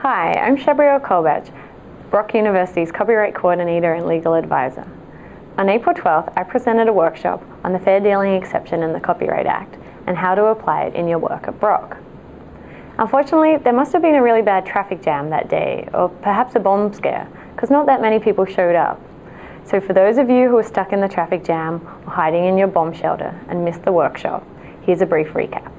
Hi, I'm Shabriel Kolbach, Brock University's Copyright Coordinator and Legal Advisor. On April 12th, I presented a workshop on the fair dealing exception in the Copyright Act and how to apply it in your work at Brock. Unfortunately, there must have been a really bad traffic jam that day, or perhaps a bomb scare, because not that many people showed up. So for those of you who are stuck in the traffic jam or hiding in your bomb shelter and missed the workshop, here's a brief recap.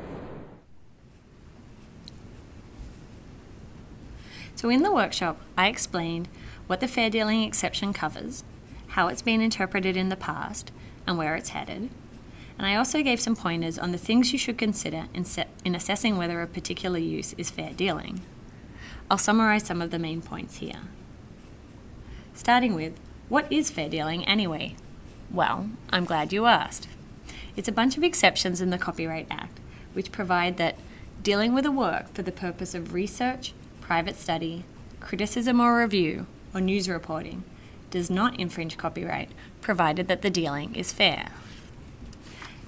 So in the workshop, I explained what the fair dealing exception covers, how it's been interpreted in the past, and where it's headed. And I also gave some pointers on the things you should consider in, in assessing whether a particular use is fair dealing. I'll summarise some of the main points here. Starting with, what is fair dealing anyway? Well, I'm glad you asked. It's a bunch of exceptions in the Copyright Act which provide that dealing with a work for the purpose of research, private study, criticism or review, or news reporting does not infringe copyright provided that the dealing is fair.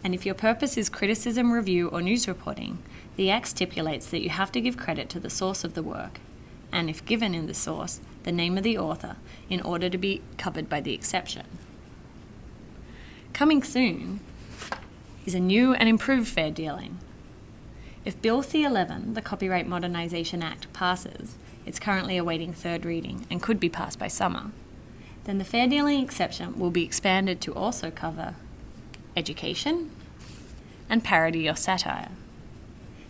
And if your purpose is criticism, review, or news reporting, the Act stipulates that you have to give credit to the source of the work, and if given in the source, the name of the author, in order to be covered by the exception. Coming soon is a new and improved fair dealing. If Bill C-11, the Copyright Modernisation Act, passes, it's currently awaiting third reading and could be passed by summer, then the fair dealing exception will be expanded to also cover education and parody or satire.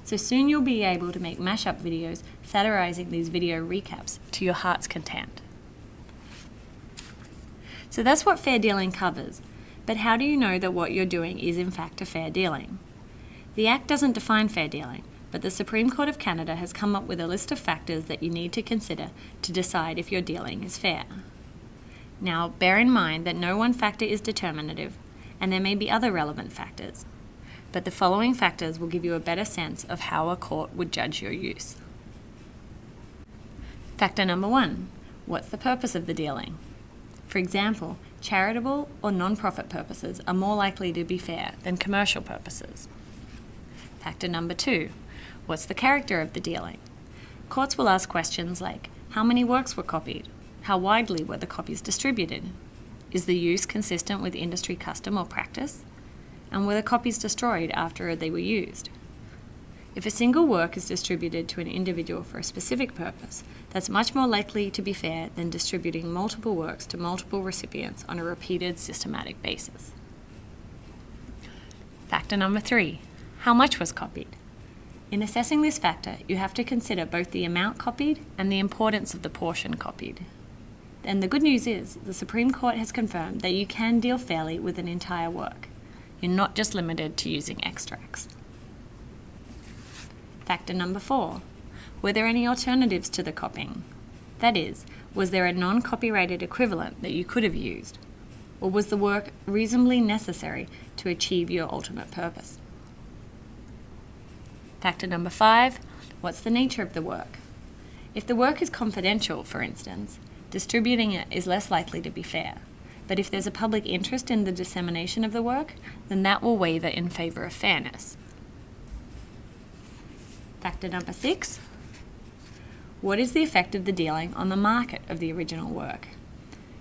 So soon you'll be able to make mashup videos satirizing these video recaps to your heart's content. So that's what fair dealing covers, but how do you know that what you're doing is in fact a fair dealing? The Act doesn't define fair dealing, but the Supreme Court of Canada has come up with a list of factors that you need to consider to decide if your dealing is fair. Now, bear in mind that no one factor is determinative, and there may be other relevant factors, but the following factors will give you a better sense of how a court would judge your use. Factor number one, what's the purpose of the dealing? For example, charitable or non-profit purposes are more likely to be fair than commercial purposes. Factor number two, what's the character of the dealing? Courts will ask questions like, how many works were copied? How widely were the copies distributed? Is the use consistent with industry custom or practice? And were the copies destroyed after they were used? If a single work is distributed to an individual for a specific purpose, that's much more likely to be fair than distributing multiple works to multiple recipients on a repeated systematic basis. Factor number three, how much was copied? In assessing this factor, you have to consider both the amount copied and the importance of the portion copied. And the good news is, the Supreme Court has confirmed that you can deal fairly with an entire work. You're not just limited to using extracts. Factor number four, were there any alternatives to the copying? That is, was there a non-copyrighted equivalent that you could have used? Or was the work reasonably necessary to achieve your ultimate purpose? Factor number five, what's the nature of the work? If the work is confidential, for instance, distributing it is less likely to be fair. But if there's a public interest in the dissemination of the work, then that will waver in favour of fairness. Factor number six, what is the effect of the dealing on the market of the original work?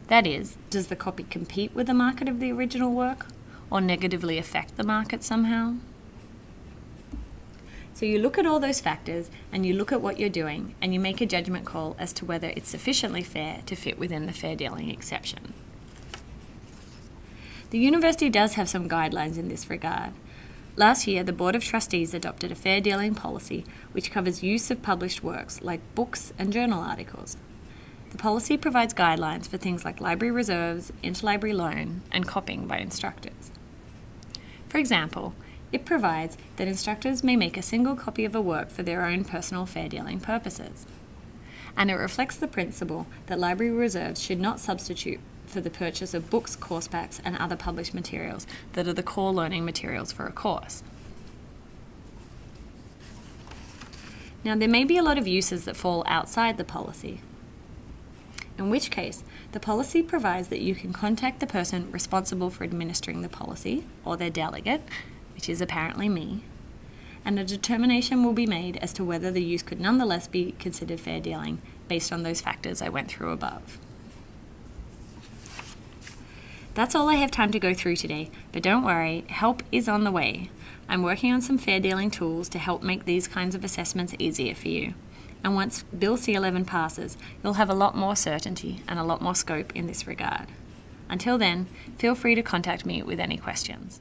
That is, does the copy compete with the market of the original work or negatively affect the market somehow? So you look at all those factors and you look at what you're doing and you make a judgment call as to whether it's sufficiently fair to fit within the fair dealing exception. The university does have some guidelines in this regard. Last year, the Board of Trustees adopted a fair dealing policy which covers use of published works like books and journal articles. The policy provides guidelines for things like library reserves, interlibrary loan, and copying by instructors. For example, it provides that instructors may make a single copy of a work for their own personal fair dealing purposes. And it reflects the principle that library reserves should not substitute for the purchase of books, course packs, and other published materials that are the core learning materials for a course. Now, there may be a lot of uses that fall outside the policy, in which case the policy provides that you can contact the person responsible for administering the policy or their delegate which is apparently me, and a determination will be made as to whether the use could nonetheless be considered fair dealing based on those factors I went through above. That's all I have time to go through today, but don't worry, help is on the way. I'm working on some fair dealing tools to help make these kinds of assessments easier for you. And once Bill C11 passes, you'll have a lot more certainty and a lot more scope in this regard. Until then, feel free to contact me with any questions.